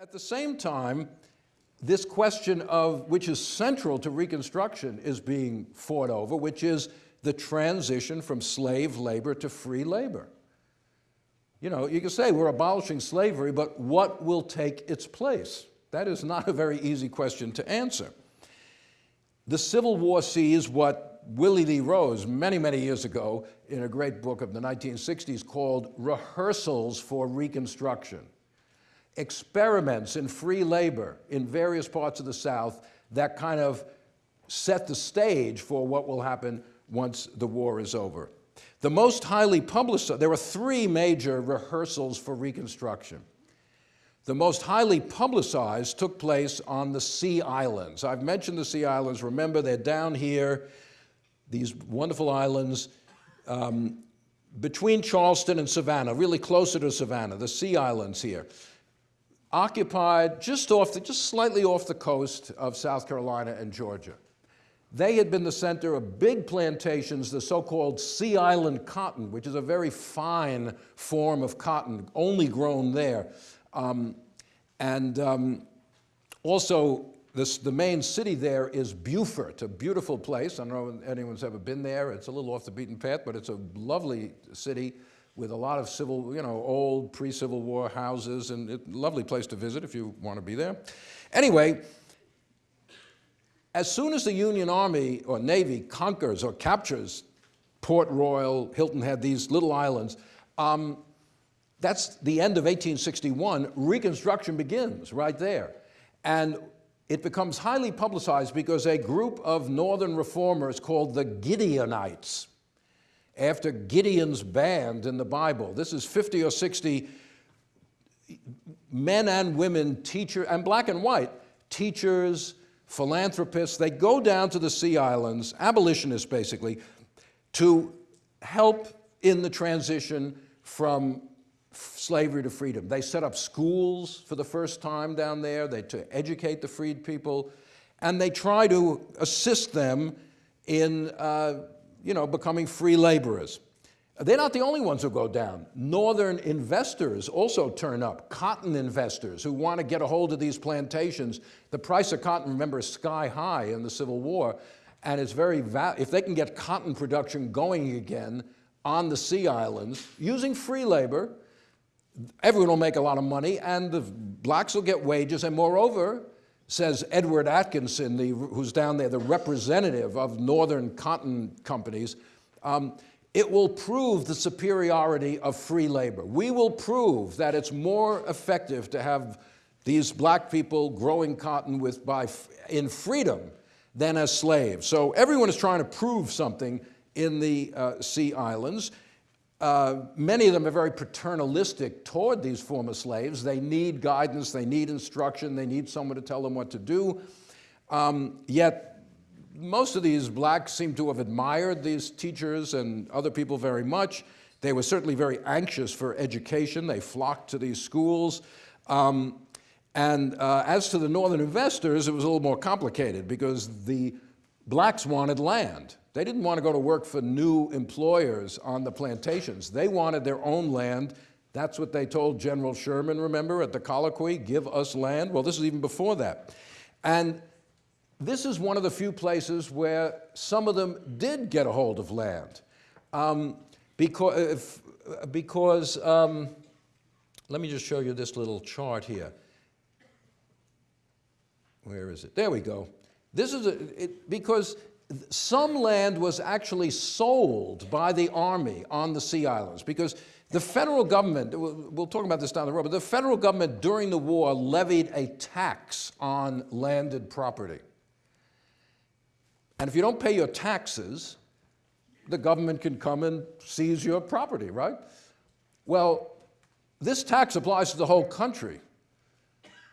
At the same time, this question of, which is central to Reconstruction, is being fought over, which is the transition from slave labor to free labor. You know, you can say we're abolishing slavery, but what will take its place? That is not a very easy question to answer. The Civil War sees what Willie Lee Rose, many, many years ago, in a great book of the 1960s called Rehearsals for Reconstruction, experiments in free labor in various parts of the South that kind of set the stage for what will happen once the war is over. The most highly publicized, there were three major rehearsals for Reconstruction. The most highly publicized took place on the Sea Islands. I've mentioned the Sea Islands. Remember, they're down here, these wonderful islands um, between Charleston and Savannah, really closer to Savannah, the Sea Islands here. Occupied just off the, just slightly off the coast of South Carolina and Georgia. They had been the center of big plantations, the so-called Sea Island cotton, which is a very fine form of cotton, only grown there. Um, and um, also, this, the main city there is Beaufort, a beautiful place. I don't know if anyone's ever been there. It's a little off the beaten path, but it's a lovely city with a lot of civil, you know, old pre-Civil War houses, and a lovely place to visit if you want to be there. Anyway, as soon as the Union Army or Navy conquers or captures Port Royal, Hilton Head, these little islands, um, that's the end of 1861. Reconstruction begins right there. And it becomes highly publicized because a group of Northern reformers called the Gideonites, after Gideon's band in the Bible, this is 50 or 60 men and women, teachers, and black and white, teachers, philanthropists, they go down to the Sea Islands, abolitionists basically, to help in the transition from slavery to freedom. They set up schools for the first time down there. They, to educate the freed people, and they try to assist them in uh, you know, becoming free laborers. They're not the only ones who go down. Northern investors also turn up, cotton investors who want to get a hold of these plantations. The price of cotton, remember, is sky high in the Civil War, and it's very, if they can get cotton production going again on the Sea Islands, using free labor, everyone will make a lot of money, and the blacks will get wages, and moreover, says Edward Atkinson, the, who's down there, the representative of Northern cotton companies, um, it will prove the superiority of free labor. We will prove that it's more effective to have these black people growing cotton with, by, in freedom than as slaves. So everyone is trying to prove something in the uh, Sea Islands. Uh, many of them are very paternalistic toward these former slaves. They need guidance, they need instruction, they need someone to tell them what to do. Um, yet most of these blacks seem to have admired these teachers and other people very much. They were certainly very anxious for education. They flocked to these schools. Um, and uh, as to the northern investors, it was a little more complicated because the blacks wanted land. They didn't want to go to work for new employers on the plantations. They wanted their own land. That's what they told General Sherman, remember, at the colloquy, give us land. Well, this is even before that. And this is one of the few places where some of them did get a hold of land. Um, because, because um, let me just show you this little chart here. Where is it? There we go. This is a, it, because some land was actually sold by the Army on the Sea Islands because the federal government, we'll talk about this down the road, but the federal government during the war levied a tax on landed property. And if you don't pay your taxes, the government can come and seize your property, right? Well, this tax applies to the whole country.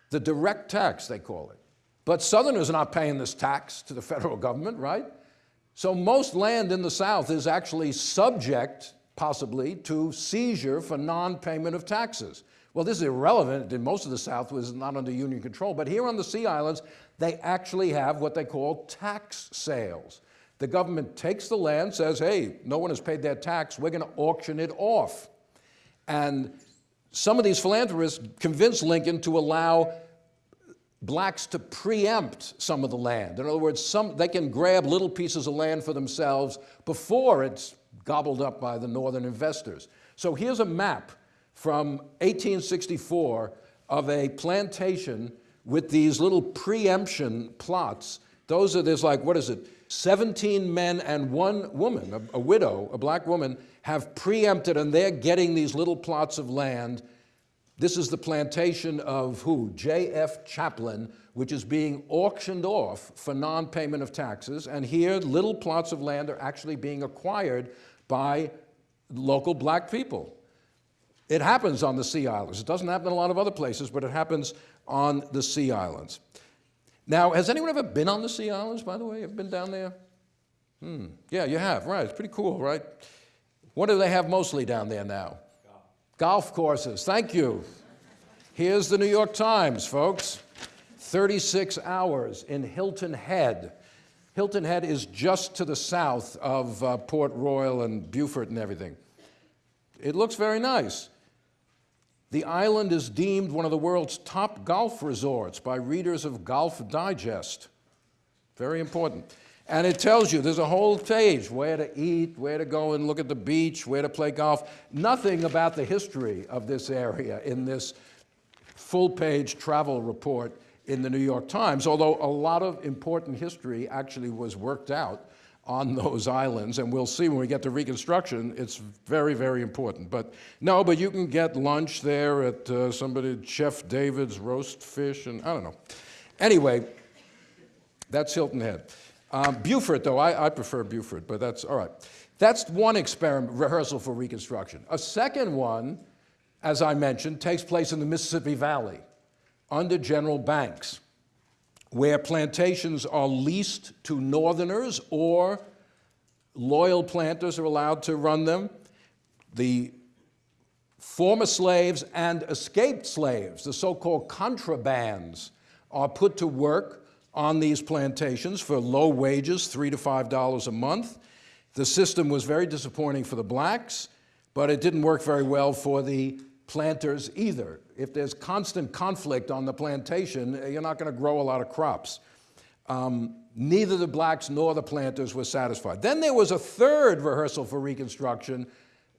The direct tax, they call it. But Southerners are not paying this tax to the federal government, right? So most land in the South is actually subject, possibly, to seizure for non-payment of taxes. Well, this is irrelevant. In most of the South was not under Union control. But here on the Sea Islands, they actually have what they call tax sales. The government takes the land, says, hey, no one has paid their tax, we're going to auction it off. And some of these philanthropists convinced Lincoln to allow blacks to preempt some of the land. In other words, some, they can grab little pieces of land for themselves before it's gobbled up by the northern investors. So here's a map from 1864 of a plantation with these little preemption plots. Those are, there's like, what is it, 17 men and one woman, a, a widow, a black woman, have preempted and they're getting these little plots of land. This is the plantation of who? J.F. Chaplin, which is being auctioned off for non-payment of taxes. And here, little plots of land are actually being acquired by local black people. It happens on the Sea Islands. It doesn't happen in a lot of other places, but it happens on the Sea Islands. Now, has anyone ever been on the Sea Islands, by the way? Have been down there? Hmm. Yeah, you have, right. It's pretty cool, right? What do they have mostly down there now? Golf, courses. Thank you. Here's the New York Times, folks. 36 hours in Hilton Head. Hilton Head is just to the south of uh, Port Royal and Beaufort and everything. It looks very nice. The island is deemed one of the world's top golf resorts by readers of Golf Digest. Very important. And it tells you, there's a whole page, where to eat, where to go and look at the beach, where to play golf. Nothing about the history of this area in this full-page travel report in the New York Times, although a lot of important history actually was worked out on those islands, and we'll see when we get to Reconstruction, it's very, very important. But no, but you can get lunch there at uh, somebody, Chef David's roast fish, and I don't know. Anyway, that's Hilton Head. Um, Beaufort, though, I, I prefer Buford, but that's all right. That's one experiment, rehearsal for Reconstruction. A second one, as I mentioned, takes place in the Mississippi Valley under General Banks where plantations are leased to northerners or loyal planters are allowed to run them. The former slaves and escaped slaves, the so-called contrabands, are put to work on these plantations for low wages, three to five dollars a month. The system was very disappointing for the blacks, but it didn't work very well for the planters either. If there's constant conflict on the plantation, you're not going to grow a lot of crops. Um, neither the blacks nor the planters were satisfied. Then there was a third rehearsal for Reconstruction,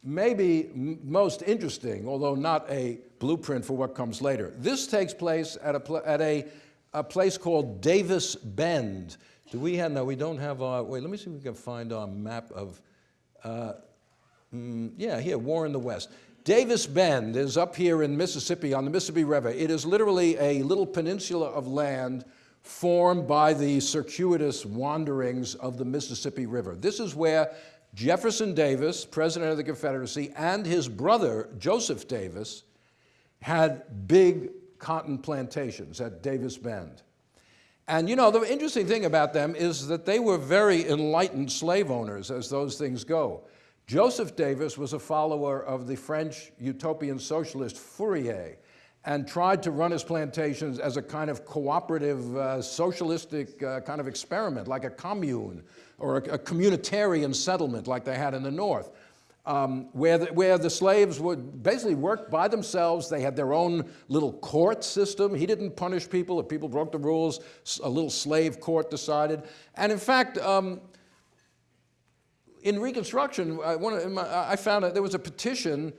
maybe most interesting, although not a blueprint for what comes later. This takes place at a, at a, a place called Davis Bend. Do we have, no, we don't have our, wait, let me see if we can find our map of, uh, mm, yeah, here, War in the West. Davis Bend is up here in Mississippi on the Mississippi River. It is literally a little peninsula of land formed by the circuitous wanderings of the Mississippi River. This is where Jefferson Davis, President of the Confederacy, and his brother, Joseph Davis, had big cotton plantations at Davis Bend. And you know, the interesting thing about them is that they were very enlightened slave owners as those things go. Joseph Davis was a follower of the French utopian socialist Fourier and tried to run his plantations as a kind of cooperative, uh, socialistic uh, kind of experiment, like a commune or a, a, communitarian settlement like they had in the North, um, where, the, where the slaves would basically work by themselves. They had their own little court system. He didn't punish people. If people broke the rules, a little slave court decided. And in fact, um, in Reconstruction, I, I found out there was a petition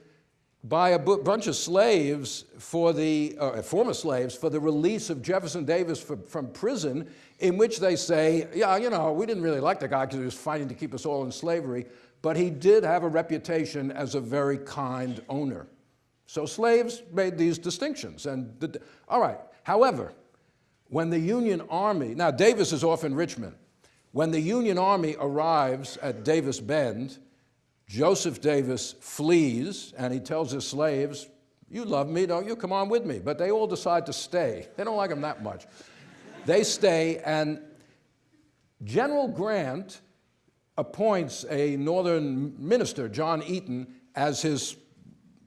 by a bunch of slaves for the, uh, former slaves, for the release of Jefferson Davis from prison, in which they say, yeah, you know, we didn't really like the guy because he was fighting to keep us all in slavery, but he did have a reputation as a very kind owner. So slaves made these distinctions. And the, all right, however, when the Union Army, now Davis is off in Richmond, when the Union Army arrives at Davis Bend, Joseph Davis flees and he tells his slaves, you love me, don't you? Come on with me. But they all decide to stay. They don't like him that much. they stay and General Grant appoints a northern minister, John Eaton, as his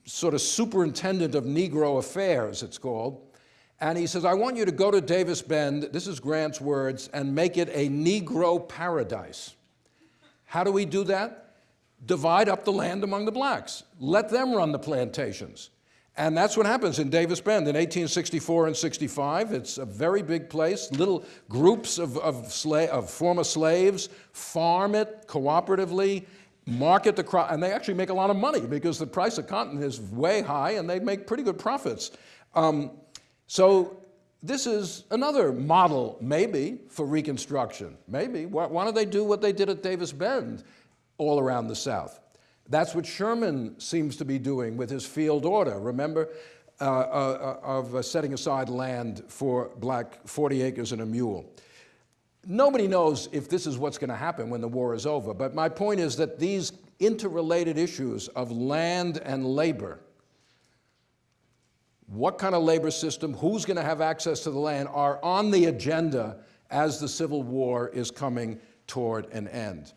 sort of superintendent of Negro affairs, it's called. And he says, I want you to go to Davis Bend, this is Grant's words, and make it a Negro paradise. How do we do that? Divide up the land among the blacks. Let them run the plantations. And that's what happens in Davis Bend in 1864 and 65. It's a very big place. Little groups of, of, of former slaves farm it cooperatively, market the crop, and they actually make a lot of money because the price of cotton is way high and they make pretty good profits. Um, so this is another model, maybe, for Reconstruction. Maybe. Why, why don't they do what they did at Davis Bend all around the South? That's what Sherman seems to be doing with his field order. Remember, uh, uh, of uh, setting aside land for black 40 acres and a mule. Nobody knows if this is what's going to happen when the war is over, but my point is that these interrelated issues of land and labor, what kind of labor system, who's going to have access to the land, are on the agenda as the Civil War is coming toward an end.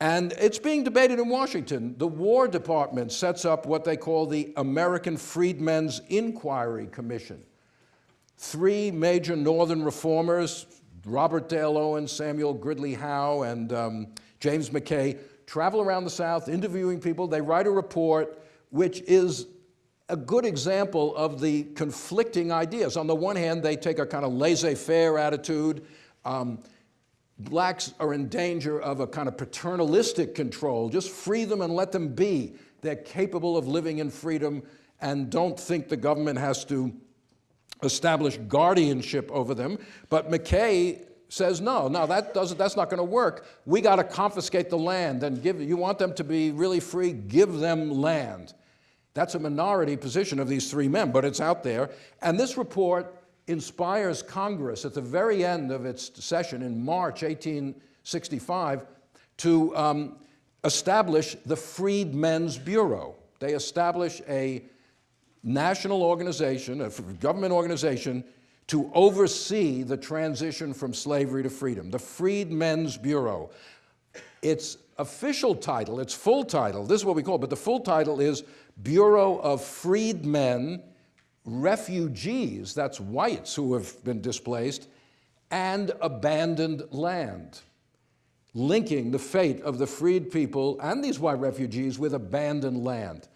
And it's being debated in Washington. The War Department sets up what they call the American Freedmen's Inquiry Commission. Three major Northern reformers, Robert Dale Owen, Samuel Gridley Howe, and um, James McKaye, travel around the South interviewing people. They write a report which is a good example of the conflicting ideas. On the one hand, they take a kind of laissez-faire attitude. Um, blacks are in danger of a kind of paternalistic control. Just free them and let them be. They're capable of living in freedom and don't think the government has to establish guardianship over them. But McKaye says, no, no, that doesn't, that's not going to work. We got to confiscate the land and give, you want them to be really free, give them land. That's a minority position of these three men, but it's out there. And this report inspires Congress at the very end of its session in March 1865 to um, establish the Freedmen's Bureau. They establish a national organization, a government organization, to oversee the transition from slavery to freedom, the Freedmen's Bureau. Its official title, its full title, this is what we call it, but the full title is Bureau of Freedmen, Refugees, that's whites who have been displaced, and abandoned land, linking the fate of the freed people and these white refugees with abandoned land.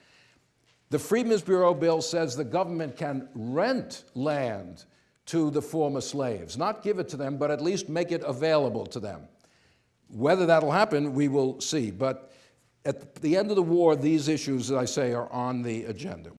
The Freedmen's Bureau bill says the government can rent land to the former slaves, not give it to them, but at least make it available to them. Whether that'll happen, we will see. But at the end of the war, these issues, as I say, are on the agenda.